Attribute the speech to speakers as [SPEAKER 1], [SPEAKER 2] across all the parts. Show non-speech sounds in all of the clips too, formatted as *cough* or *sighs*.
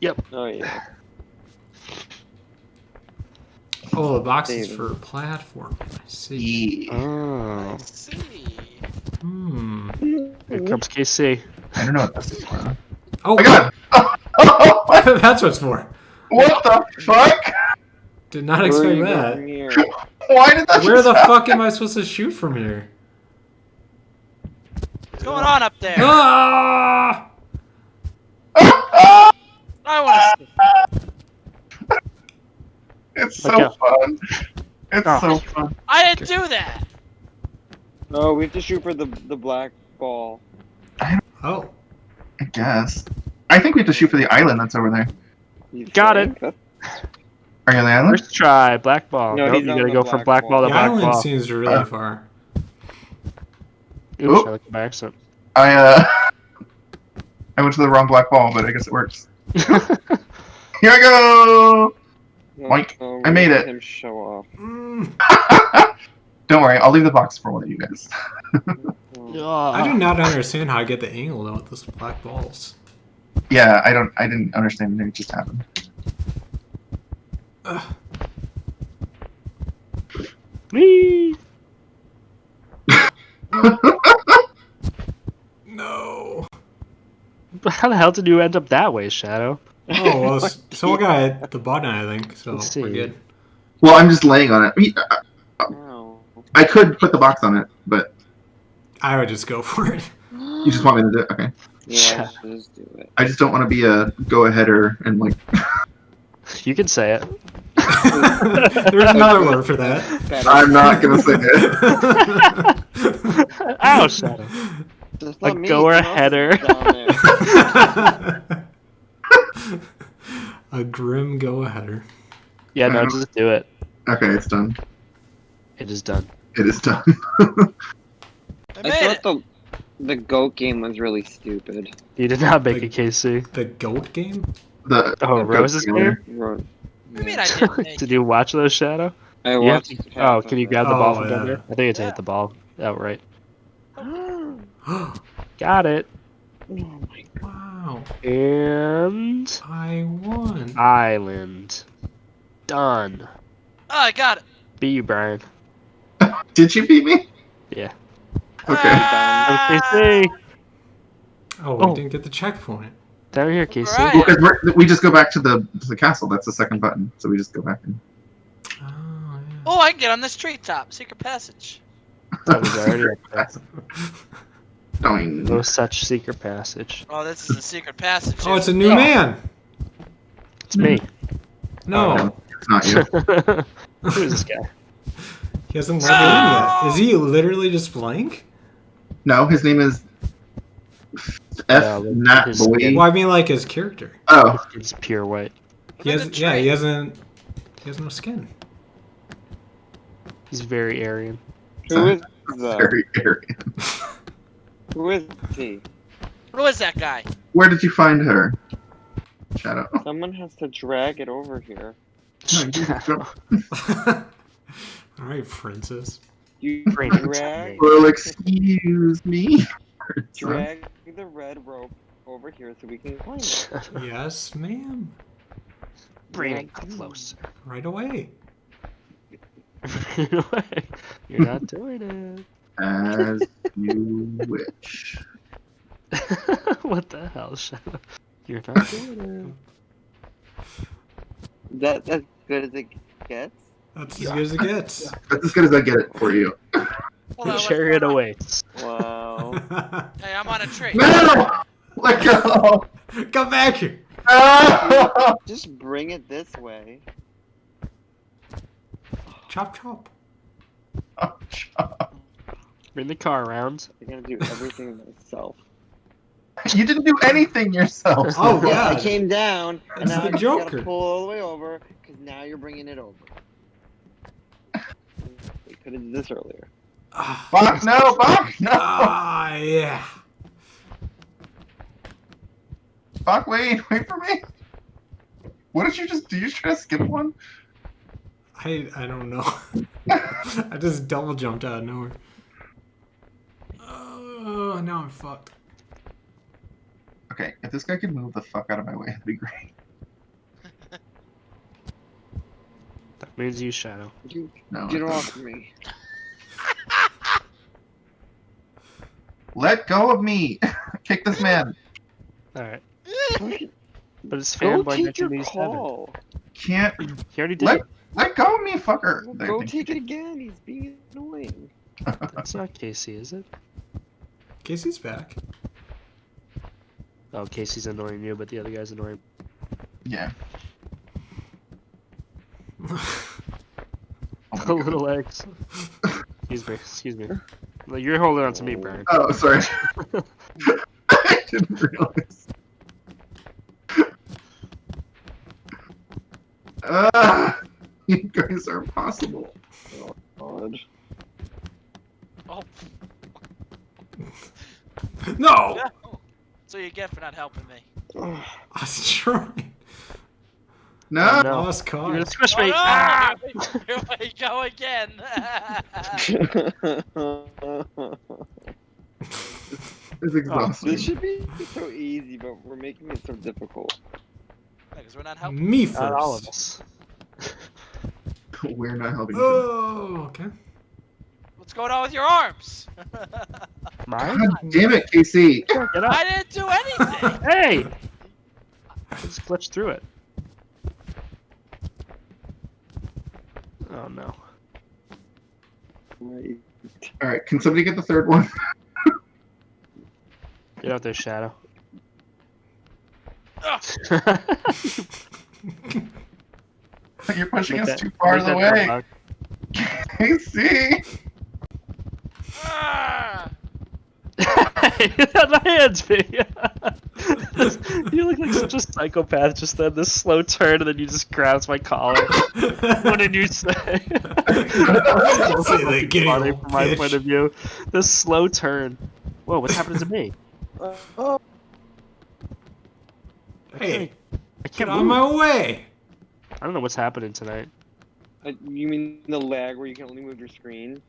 [SPEAKER 1] Yep.
[SPEAKER 2] Oh yeah.
[SPEAKER 3] Oh, the box is for platform. I see.
[SPEAKER 4] Yeah.
[SPEAKER 1] Oh.
[SPEAKER 5] see.
[SPEAKER 3] Hmm.
[SPEAKER 1] Here comes KC.
[SPEAKER 4] I don't know what this is for.
[SPEAKER 3] Oh,
[SPEAKER 4] I got it. *laughs*
[SPEAKER 3] that's what's for.
[SPEAKER 4] what the fuck?
[SPEAKER 3] Did not
[SPEAKER 2] Where
[SPEAKER 3] expect
[SPEAKER 2] you
[SPEAKER 3] that.
[SPEAKER 4] Why did that
[SPEAKER 3] Where the
[SPEAKER 4] happen?
[SPEAKER 3] fuck am I supposed to shoot from here?
[SPEAKER 5] What's going on up there?
[SPEAKER 3] Ah! *laughs* *laughs*
[SPEAKER 5] I want to.
[SPEAKER 4] It's so
[SPEAKER 1] Okay.
[SPEAKER 4] fun. It's
[SPEAKER 1] Oh.
[SPEAKER 4] so fun.
[SPEAKER 5] I didn't do that.
[SPEAKER 2] Oh, we have to shoot for the the black ball.
[SPEAKER 3] Oh,
[SPEAKER 4] I guess. I think we have to shoot for the island that's over there.
[SPEAKER 2] You
[SPEAKER 1] Got it.
[SPEAKER 2] That's-
[SPEAKER 4] Are you on the island?
[SPEAKER 1] First try, black ball.
[SPEAKER 2] No,
[SPEAKER 1] nope,
[SPEAKER 2] he's
[SPEAKER 1] you
[SPEAKER 2] on
[SPEAKER 1] gotta
[SPEAKER 2] the
[SPEAKER 1] go from
[SPEAKER 2] black
[SPEAKER 1] black
[SPEAKER 2] ball.
[SPEAKER 1] ball to
[SPEAKER 3] the
[SPEAKER 1] black
[SPEAKER 3] island
[SPEAKER 1] ball.
[SPEAKER 3] seems really
[SPEAKER 4] Uh.
[SPEAKER 3] far.
[SPEAKER 1] Oops,
[SPEAKER 4] Oop.
[SPEAKER 1] I looked by accident.
[SPEAKER 4] I uh *laughs* I went to the wrong black ball, but I guess it works. *laughs* Here I go! Mike,
[SPEAKER 2] Oh,
[SPEAKER 4] I made it.
[SPEAKER 2] Him show off.
[SPEAKER 3] Mm, *laughs*
[SPEAKER 4] Don't worry, I'll leave the box for one of you guys. *laughs*
[SPEAKER 3] I do not understand how I get the angle though with those black balls.
[SPEAKER 4] Yeah, I don't I didn't understand it just happened.
[SPEAKER 3] Ugh.
[SPEAKER 1] Whee!
[SPEAKER 3] No. *laughs*
[SPEAKER 1] How the hell did you end up that way, Shadow?
[SPEAKER 3] Oh well, *laughs* s- someone got hit the button, I think. So
[SPEAKER 1] Let's
[SPEAKER 3] we're good.
[SPEAKER 4] Well, I'm just laying on it. I, mean, I-
[SPEAKER 2] Oh.
[SPEAKER 4] I could put the box on it, but
[SPEAKER 3] I would just go *laughs* for it.
[SPEAKER 4] you just want me to do it? Okay.
[SPEAKER 2] Yeah, just do it.
[SPEAKER 4] I just don't want to be a go-aheader and like.
[SPEAKER 1] You can say it.
[SPEAKER 3] There's another word for that.
[SPEAKER 2] Better.
[SPEAKER 4] I'm not gonna say it.
[SPEAKER 1] Ow, Shadow.
[SPEAKER 2] Just
[SPEAKER 1] a
[SPEAKER 2] let me,
[SPEAKER 1] goer
[SPEAKER 2] someone else is
[SPEAKER 1] header.
[SPEAKER 2] Down *laughs* there.
[SPEAKER 3] a grim go aheader.
[SPEAKER 1] Yeah, no,
[SPEAKER 4] Um,
[SPEAKER 1] just do it.
[SPEAKER 4] Okay, it's done.
[SPEAKER 1] It is done.
[SPEAKER 4] It is done. *laughs*
[SPEAKER 5] I
[SPEAKER 2] I thought
[SPEAKER 5] it.
[SPEAKER 2] the the goat game was really stupid.
[SPEAKER 1] You did not make
[SPEAKER 3] Like-
[SPEAKER 1] a KC.
[SPEAKER 3] The goat game?
[SPEAKER 4] the
[SPEAKER 1] Oh,
[SPEAKER 4] the
[SPEAKER 1] Rose's
[SPEAKER 4] goat
[SPEAKER 1] game?
[SPEAKER 2] Ro-
[SPEAKER 5] I mean, I *laughs* didn't
[SPEAKER 1] Did you watch those, Shadow?
[SPEAKER 2] I
[SPEAKER 1] You
[SPEAKER 2] watched.
[SPEAKER 1] to- oh, can you grab the ball
[SPEAKER 3] Oh,
[SPEAKER 1] from
[SPEAKER 3] yeah.
[SPEAKER 1] down there? I think it's to
[SPEAKER 5] Yeah.
[SPEAKER 1] hit the ball *gasps* outright. *gasps* Got it.
[SPEAKER 2] My
[SPEAKER 3] wow.
[SPEAKER 1] And
[SPEAKER 3] I won.
[SPEAKER 1] island. Done.
[SPEAKER 5] Oh, I got it.
[SPEAKER 1] Be you, Brian. *laughs*
[SPEAKER 4] Did you beat me?
[SPEAKER 1] Yeah.
[SPEAKER 4] Okay.
[SPEAKER 5] Ah!
[SPEAKER 1] KC.
[SPEAKER 3] Oh, we
[SPEAKER 1] Oh.
[SPEAKER 3] didn't get the checkpoint.
[SPEAKER 1] Down here, KC.
[SPEAKER 5] Alright.
[SPEAKER 4] Well, 'cause we're, we just go back to the to the castle. That's the second button. So we just go back. And,
[SPEAKER 3] Oh, yeah.
[SPEAKER 5] Oh, I can get on this treetop. Secret passage.
[SPEAKER 1] That was already up there. *laughs*
[SPEAKER 4] Doing.
[SPEAKER 1] No such secret passage.
[SPEAKER 5] Oh, this is a secret passage.
[SPEAKER 3] Oh, it's a new
[SPEAKER 5] Oh,
[SPEAKER 3] man.
[SPEAKER 1] It's me.
[SPEAKER 3] No, oh,
[SPEAKER 4] It's not you. *laughs*
[SPEAKER 1] Who's this guy?
[SPEAKER 3] he hasn't let me in yet. Is he literally just blank?
[SPEAKER 4] No, his name is F.
[SPEAKER 1] Yeah, but
[SPEAKER 4] Nat
[SPEAKER 1] his
[SPEAKER 4] Boy.
[SPEAKER 3] Well, I mean, like his character.
[SPEAKER 4] Oh,
[SPEAKER 1] It's pure white.
[SPEAKER 3] He has, yeah, he hasn't. He has no skin.
[SPEAKER 1] He's very Aryan.
[SPEAKER 2] Who is the?
[SPEAKER 4] very Aryan.
[SPEAKER 2] Who is he?
[SPEAKER 5] Who is that guy?
[SPEAKER 4] Where did you find her? Shadow.
[SPEAKER 2] Someone has to drag it over here.
[SPEAKER 4] No, you *laughs* didn't go-
[SPEAKER 3] All right, princess.
[SPEAKER 2] You *laughs*
[SPEAKER 1] Bring it
[SPEAKER 2] drag.
[SPEAKER 4] Well, excuse me.
[SPEAKER 2] drag the red rope over here so we can climb it. *laughs*
[SPEAKER 3] Yes, ma'am.
[SPEAKER 1] Bring it closer.
[SPEAKER 3] Right away. right away.
[SPEAKER 1] You're not doing
[SPEAKER 4] As you wish. *laughs*
[SPEAKER 1] what the hell, Shadow? You're not doing *laughs*
[SPEAKER 2] That as good as it gets.
[SPEAKER 3] That's as good as it gets. *laughs*
[SPEAKER 4] That's as good as I get it for you.
[SPEAKER 5] Hold on,
[SPEAKER 1] it.
[SPEAKER 5] what's
[SPEAKER 1] Chariot awaits.
[SPEAKER 2] Wow.
[SPEAKER 5] Hey, I'm on a tree.
[SPEAKER 4] No! Let go!
[SPEAKER 3] Come back here.
[SPEAKER 2] Just bring it this way.
[SPEAKER 3] Chop Chop chop.
[SPEAKER 1] Bring the car around.
[SPEAKER 2] I gotta do everything *laughs* myself.
[SPEAKER 4] You didn't do anything yourself.
[SPEAKER 3] Oh,
[SPEAKER 2] Yeah, I came down, and
[SPEAKER 3] It's
[SPEAKER 2] now
[SPEAKER 3] the
[SPEAKER 2] I
[SPEAKER 3] Joker.
[SPEAKER 2] gotta pull all the way over, because now you're bringing it over. *laughs* We could have did this earlier.
[SPEAKER 4] Fuck, no, fuck, no!
[SPEAKER 3] ah, yeah.
[SPEAKER 4] Fuck, wait, *laughs* wait for me. What did you just do? You try to skip one?
[SPEAKER 3] I I don't know. I just double jumped out of nowhere. Oh, now I'm fucked.
[SPEAKER 4] Okay, if this guy could move the fuck out of my way, that'd be great.
[SPEAKER 1] that means you, Shadow.
[SPEAKER 2] You,
[SPEAKER 4] no,
[SPEAKER 2] get off me.
[SPEAKER 4] Let go of me! *laughs* Kick this man!
[SPEAKER 1] Alright. But it's fanboy
[SPEAKER 2] mentioned
[SPEAKER 1] these
[SPEAKER 2] seven.
[SPEAKER 4] Can't.
[SPEAKER 1] He already did.
[SPEAKER 4] Let,
[SPEAKER 1] it.
[SPEAKER 4] let go of me, fucker!
[SPEAKER 2] Go take it again. He's being annoying.
[SPEAKER 1] That's not Casey, is it?
[SPEAKER 3] Casey's back.
[SPEAKER 1] Oh, Casey's annoying you, but the other guy's annoying.
[SPEAKER 4] Yeah. *laughs* Oh my
[SPEAKER 1] The little eggs. Excuse me, excuse me. Like, You're holding on to me, Brian.
[SPEAKER 4] Oh, sorry. *laughs* I didn't realize. Ah, *laughs* you guys are impossible.
[SPEAKER 2] God.
[SPEAKER 5] Oh, *laughs*
[SPEAKER 3] no!
[SPEAKER 5] no. So you get for not helping me. *sighs*
[SPEAKER 2] Ugh.
[SPEAKER 3] I was trying.
[SPEAKER 4] No.
[SPEAKER 1] Oh,
[SPEAKER 3] I
[SPEAKER 1] no.
[SPEAKER 3] was
[SPEAKER 1] You're gonna
[SPEAKER 3] caught.
[SPEAKER 1] squish
[SPEAKER 5] Oh,
[SPEAKER 1] me!
[SPEAKER 5] no!
[SPEAKER 1] Ah!
[SPEAKER 5] Here we go again.
[SPEAKER 4] It's exhausting.
[SPEAKER 2] this should be so easy, but we're making it so difficult.
[SPEAKER 5] Because we're not helping.
[SPEAKER 3] Me first.
[SPEAKER 1] Not all of us. *laughs*
[SPEAKER 4] We're not helping. each other.
[SPEAKER 3] Oh, okay.
[SPEAKER 5] What's going on with your arms? *laughs*
[SPEAKER 1] Mine?
[SPEAKER 4] God damn it, Casey.
[SPEAKER 1] Get up!
[SPEAKER 5] I didn't do anything. *laughs*
[SPEAKER 1] Hey! I just glitched through it. Oh no.
[SPEAKER 2] Right.
[SPEAKER 4] All right, can somebody get the third one?
[SPEAKER 1] Get out there, Shadow. *laughs*
[SPEAKER 4] You're pushing
[SPEAKER 1] Make
[SPEAKER 4] us
[SPEAKER 1] that-
[SPEAKER 4] too far
[SPEAKER 1] away.
[SPEAKER 4] the
[SPEAKER 1] that
[SPEAKER 4] way.
[SPEAKER 1] bug.
[SPEAKER 4] Casey.
[SPEAKER 5] Ah! *laughs*
[SPEAKER 1] my hands, me. *laughs* you look like such a psychopath. Just then this slow turn, and then you just grabs my collar. what did you say?
[SPEAKER 3] Say that, get
[SPEAKER 1] Funny from my point of view. This slow turn. Whoa, what's happening to me?
[SPEAKER 2] Uh, oh,
[SPEAKER 3] Hey,
[SPEAKER 1] I
[SPEAKER 3] get
[SPEAKER 1] can't
[SPEAKER 3] on
[SPEAKER 1] move.
[SPEAKER 3] my way!
[SPEAKER 1] I don't know what's happening tonight.
[SPEAKER 2] uh, you mean the lag where you can only move your screen?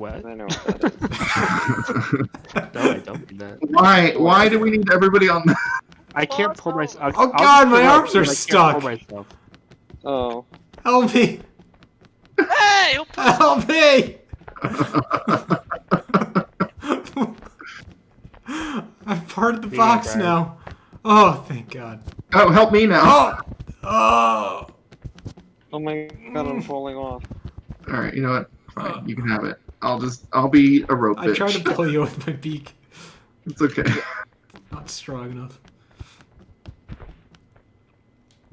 [SPEAKER 1] What?
[SPEAKER 2] I know what that is. *laughs*
[SPEAKER 1] No, I don't mean that.
[SPEAKER 4] why? Why do we need everybody on? that? *laughs*
[SPEAKER 1] I can't pull myself.
[SPEAKER 3] Oh, God, my arms are stuck.
[SPEAKER 1] Pull.
[SPEAKER 2] Oh.
[SPEAKER 3] Help me!
[SPEAKER 5] Hey!
[SPEAKER 3] Help me! *laughs* I'm part of the
[SPEAKER 1] Here you go,
[SPEAKER 3] box
[SPEAKER 1] Brian.
[SPEAKER 3] now. Oh, thank God.
[SPEAKER 4] oh, help me now.
[SPEAKER 3] Oh! Oh!
[SPEAKER 2] Oh my god, I'm falling off.
[SPEAKER 4] All right, you know what? Fine, you can have it. I'll just, I'll be a rope
[SPEAKER 3] I
[SPEAKER 4] bitch.
[SPEAKER 3] tried to pull you *laughs* with my beak.
[SPEAKER 4] It's okay.
[SPEAKER 3] Not strong enough.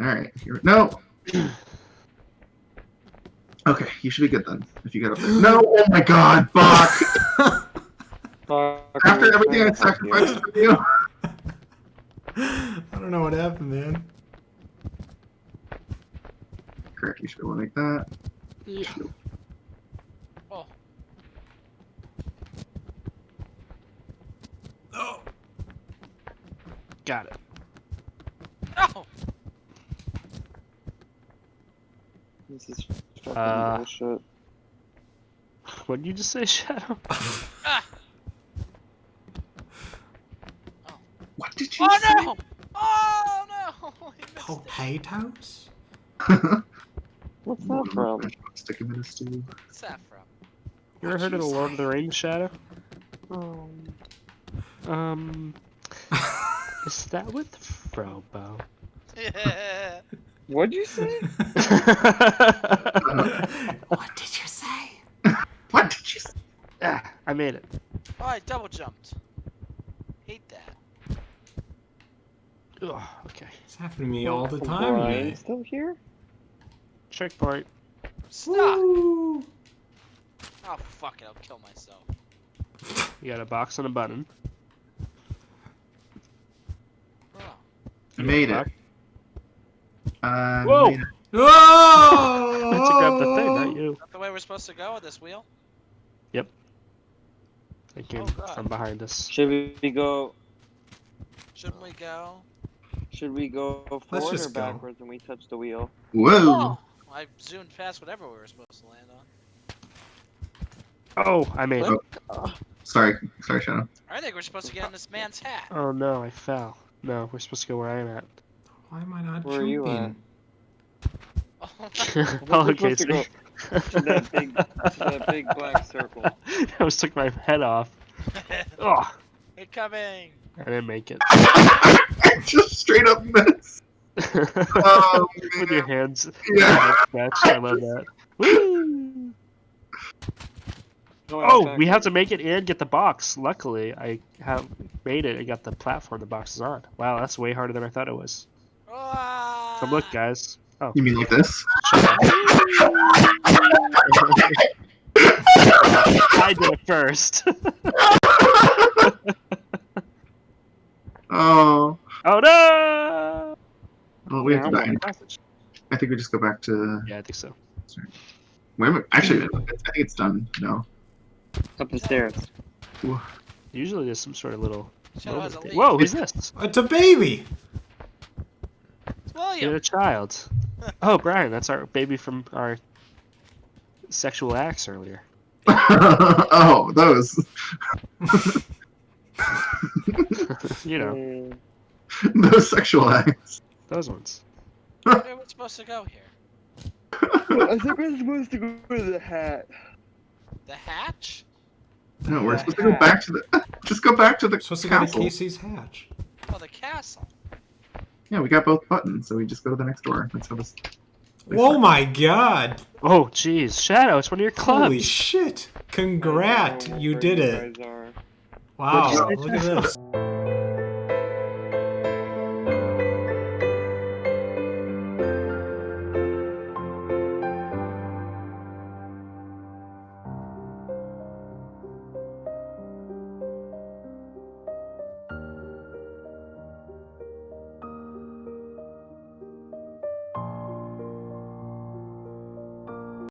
[SPEAKER 4] All right, here. No. *clears throat* Okay, you should be good then. If you get up there. *gasps* No. Oh my God, fuck. *laughs*
[SPEAKER 2] Fuck,
[SPEAKER 4] After everything I
[SPEAKER 2] trying to help you.
[SPEAKER 4] sacrificed for you. *laughs*
[SPEAKER 3] I don't know what happened, man.
[SPEAKER 4] Correct. You should be able to make that.
[SPEAKER 1] Yeah.
[SPEAKER 5] Oh,
[SPEAKER 3] Oh!
[SPEAKER 1] Got it.
[SPEAKER 5] no!
[SPEAKER 2] This is fucking
[SPEAKER 1] Uh,
[SPEAKER 2] bullshit.
[SPEAKER 1] What did you just say, *laughs* Shadow?
[SPEAKER 5] Ah! *laughs*
[SPEAKER 4] What did you
[SPEAKER 5] Oh
[SPEAKER 4] say?
[SPEAKER 5] no! Oh no! *laughs* He missed it.
[SPEAKER 3] Potatoes?
[SPEAKER 2] What's that from?
[SPEAKER 4] Stick him in a stew.
[SPEAKER 5] What's that from?
[SPEAKER 1] You ever heard of the Lord of the Rings, Shadow?
[SPEAKER 2] Oh.
[SPEAKER 1] Um, is that with Frobo?
[SPEAKER 5] Yeah.
[SPEAKER 2] What'd you say? *laughs*
[SPEAKER 3] what did you say?
[SPEAKER 4] What did you say?
[SPEAKER 1] ah, I made it.
[SPEAKER 5] Oh, I double jumped. Hate that.
[SPEAKER 1] Ugh, okay.
[SPEAKER 3] It's happening to me all the time
[SPEAKER 2] Brian
[SPEAKER 3] today.
[SPEAKER 2] still here?
[SPEAKER 1] Checkpoint.
[SPEAKER 5] Stop!
[SPEAKER 3] Woo!
[SPEAKER 5] Oh fuck it, I'll kill myself.
[SPEAKER 1] You got a box and a button.
[SPEAKER 5] Oh.
[SPEAKER 4] I made it.
[SPEAKER 1] Box. Whoa!
[SPEAKER 4] made it.
[SPEAKER 3] Oh!
[SPEAKER 1] I took out the thing, not you.
[SPEAKER 5] Is that the way we're supposed to go with this wheel? Yep.
[SPEAKER 1] They came
[SPEAKER 5] Oh,
[SPEAKER 1] from behind us.
[SPEAKER 2] Should we go?
[SPEAKER 5] Shouldn't we go?
[SPEAKER 2] Should we go forward or
[SPEAKER 3] just go.
[SPEAKER 2] backwards when we touch the wheel?
[SPEAKER 4] Whoa!
[SPEAKER 5] Oh! I zoomed past whatever we were supposed to land on.
[SPEAKER 1] Oh, I made it.
[SPEAKER 2] Uh,
[SPEAKER 4] Sorry, sorry, Shadow.
[SPEAKER 5] I think we're supposed to get in this man's hat.
[SPEAKER 1] Oh no, I fell. No, we're supposed to go where I'm at.
[SPEAKER 3] Why am I not
[SPEAKER 2] Where are you
[SPEAKER 3] jumping?
[SPEAKER 1] oh, *laughs* oh
[SPEAKER 2] We're
[SPEAKER 1] okay.
[SPEAKER 2] supposed to to that big, to that big black circle. *laughs*
[SPEAKER 1] I almost took my head off. *laughs* Oh,
[SPEAKER 5] Incoming!
[SPEAKER 1] I didn't make it.
[SPEAKER 4] Just straight up miss. Oh,
[SPEAKER 1] With your hands.
[SPEAKER 4] Yeah.
[SPEAKER 1] Scratch. I love that. Woo!
[SPEAKER 2] No,
[SPEAKER 1] Oh,
[SPEAKER 2] back
[SPEAKER 1] we have to make it and get the box. Luckily, I have made it and got the platform the box is on. Wow, that's way harder than I thought it was.
[SPEAKER 5] Ah!
[SPEAKER 1] Come look, guys. Oh,
[SPEAKER 4] You mean like this?
[SPEAKER 1] I did it first.
[SPEAKER 4] oh.
[SPEAKER 1] oh no!
[SPEAKER 4] Well, we have to
[SPEAKER 2] I
[SPEAKER 4] die. I think we just go back to.
[SPEAKER 1] Yeah, I think so.
[SPEAKER 4] Wait a. Actually, I think it's done. No.
[SPEAKER 2] Up the stairs.
[SPEAKER 1] Usually there's some sort of little.
[SPEAKER 5] Shadow has a
[SPEAKER 1] moment
[SPEAKER 5] lead.
[SPEAKER 1] thing. Whoa, who's this?
[SPEAKER 3] It's a baby.
[SPEAKER 5] It's
[SPEAKER 1] You're a child. *laughs* Oh, Brian, that's our baby from our sexual acts earlier. *laughs*
[SPEAKER 4] oh, those. *laughs*
[SPEAKER 1] you know,
[SPEAKER 4] those sexual acts.
[SPEAKER 1] those ones.
[SPEAKER 5] Where are we supposed to go here?
[SPEAKER 2] I think we're supposed to go to the hat.
[SPEAKER 5] The hatch?
[SPEAKER 4] No, we're supposed to go back to the. Just go back to the
[SPEAKER 3] Supposed to go to
[SPEAKER 4] castle.
[SPEAKER 3] Casey's hatch.
[SPEAKER 5] Oh, the castle.
[SPEAKER 4] Yeah, we got both buttons, so we just go to the next door. That's how this.
[SPEAKER 3] Oh my god!
[SPEAKER 1] Oh, jeez, Shadow, it's one of your clubs.
[SPEAKER 3] Holy shit! Congrat!
[SPEAKER 2] I don't know
[SPEAKER 3] You did it! Wow,
[SPEAKER 1] What'd you say,
[SPEAKER 3] look at this.